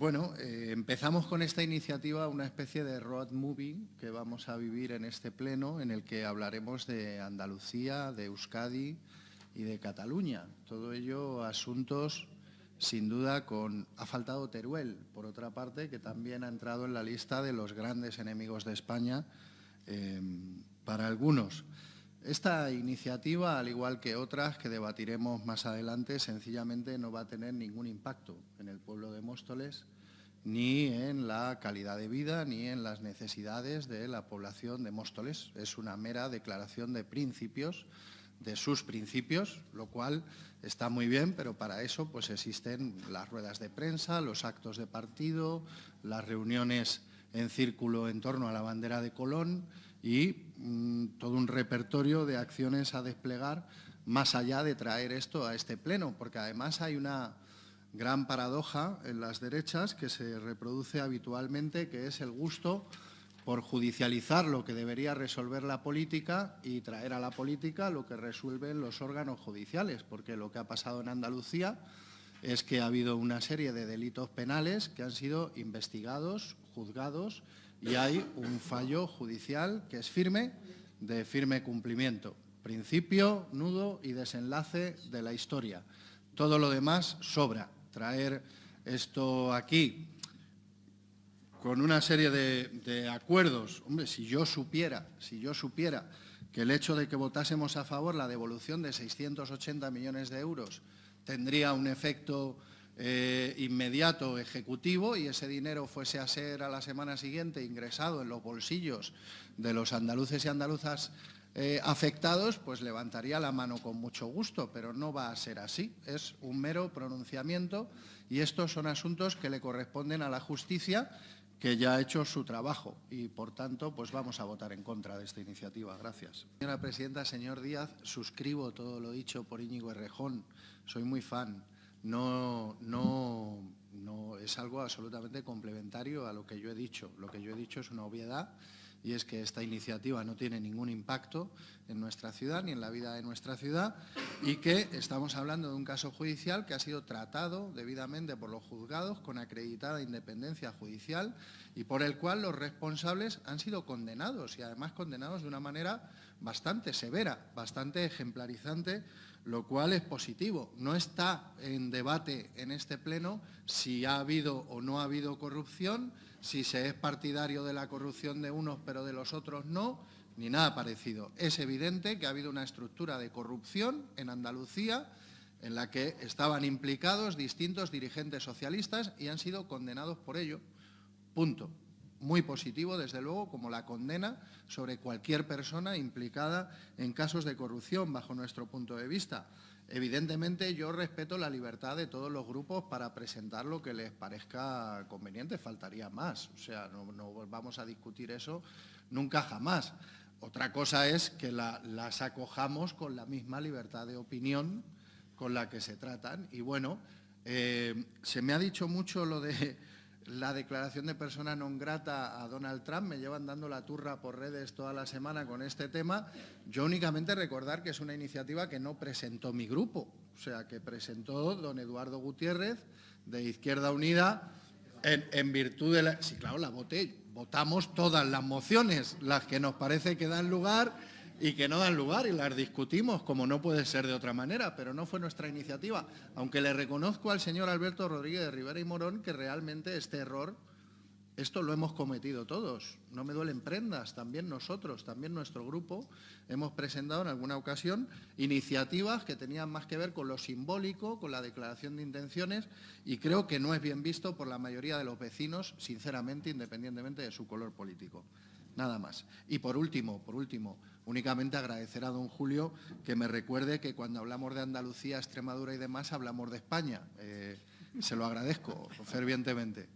Bueno, eh, empezamos con esta iniciativa una especie de road movie que vamos a vivir en este pleno en el que hablaremos de Andalucía, de Euskadi y de Cataluña. Todo ello asuntos sin duda con... Ha faltado Teruel, por otra parte, que también ha entrado en la lista de los grandes enemigos de España eh, para algunos. Esta iniciativa, al igual que otras que debatiremos más adelante, sencillamente no va a tener ningún impacto en el pueblo de Móstoles, ni en la calidad de vida, ni en las necesidades de la población de Móstoles. Es una mera declaración de principios, de sus principios, lo cual está muy bien, pero para eso pues existen las ruedas de prensa, los actos de partido, las reuniones en círculo en torno a la bandera de Colón, y todo un repertorio de acciones a desplegar más allá de traer esto a este pleno, porque además hay una gran paradoja en las derechas que se reproduce habitualmente, que es el gusto por judicializar lo que debería resolver la política y traer a la política lo que resuelven los órganos judiciales, porque lo que ha pasado en Andalucía es que ha habido una serie de delitos penales que han sido investigados, juzgados y hay un fallo judicial que es firme, de firme cumplimiento. Principio, nudo y desenlace de la historia. Todo lo demás sobra. Traer esto aquí con una serie de, acuerdos. Hombre, si yo supiera, si yo supiera que el hecho de que votásemos a favor la devolución de 680 millones de euros tendría un efecto eh, inmediato ejecutivo y ese dinero fuese a ser a la semana siguiente ingresado en los bolsillos de los andaluces y andaluzas eh, afectados, pues levantaría la mano con mucho gusto, pero no va a ser así. Es un mero pronunciamiento y estos son asuntos que le corresponden a la justicia que ya ha hecho su trabajo y, por tanto, pues vamos a votar en contra de esta iniciativa. Gracias. Señora Presidenta, señor Díaz, suscribo todo lo dicho por Íñigo Errejón. Soy muy fan no, no, no es algo absolutamente complementario a lo que yo he dicho. Lo que yo he dicho es una obviedad y es que esta iniciativa no tiene ningún impacto en nuestra ciudad ni en la vida de nuestra ciudad y que estamos hablando de un caso judicial que ha sido tratado debidamente por los juzgados con acreditada independencia judicial y por el cual los responsables han sido condenados y además condenados de una manera bastante severa, bastante ejemplarizante lo cual es positivo. No está en debate en este pleno si ha habido o no ha habido corrupción, si se es partidario de la corrupción de unos pero de los otros no, ni nada parecido. Es evidente que ha habido una estructura de corrupción en Andalucía en la que estaban implicados distintos dirigentes socialistas y han sido condenados por ello. Punto muy positivo, desde luego, como la condena sobre cualquier persona implicada en casos de corrupción, bajo nuestro punto de vista. Evidentemente, yo respeto la libertad de todos los grupos para presentar lo que les parezca conveniente, faltaría más. O sea, no, vamos a discutir eso nunca jamás. Otra cosa es que las acojamos con la misma libertad de opinión con la que se tratan. Y bueno, eh, se me ha dicho mucho lo de la declaración de persona non grata a Donald Trump, me llevan dando la turra por redes toda la semana con este tema. Yo únicamente recordar que es una iniciativa que no presentó mi grupo, o sea, que presentó don Eduardo Gutiérrez de Izquierda Unida en, virtud de la... Sí, claro, la voté, votamos todas las mociones, las que nos parece que dan lugar y que no dan lugar y las discutimos como no puede ser de otra manera, pero no fue nuestra iniciativa. Aunque le reconozco al señor Alberto Rodríguez de Rivera y Morón que realmente este error, esto lo hemos cometido todos. No me duelen prendas, también nosotros, también nuestro grupo, hemos presentado en alguna ocasión iniciativas que tenían más que ver con lo simbólico, con la declaración de intenciones y creo que no es bien visto por la mayoría de los vecinos, sinceramente, independientemente de su color político. Nada más. Y por último, por último, Únicamente agradecer a don Julio que me recuerde que cuando hablamos de Andalucía, Extremadura y demás, hablamos de España. Eh, se lo agradezco fervientemente.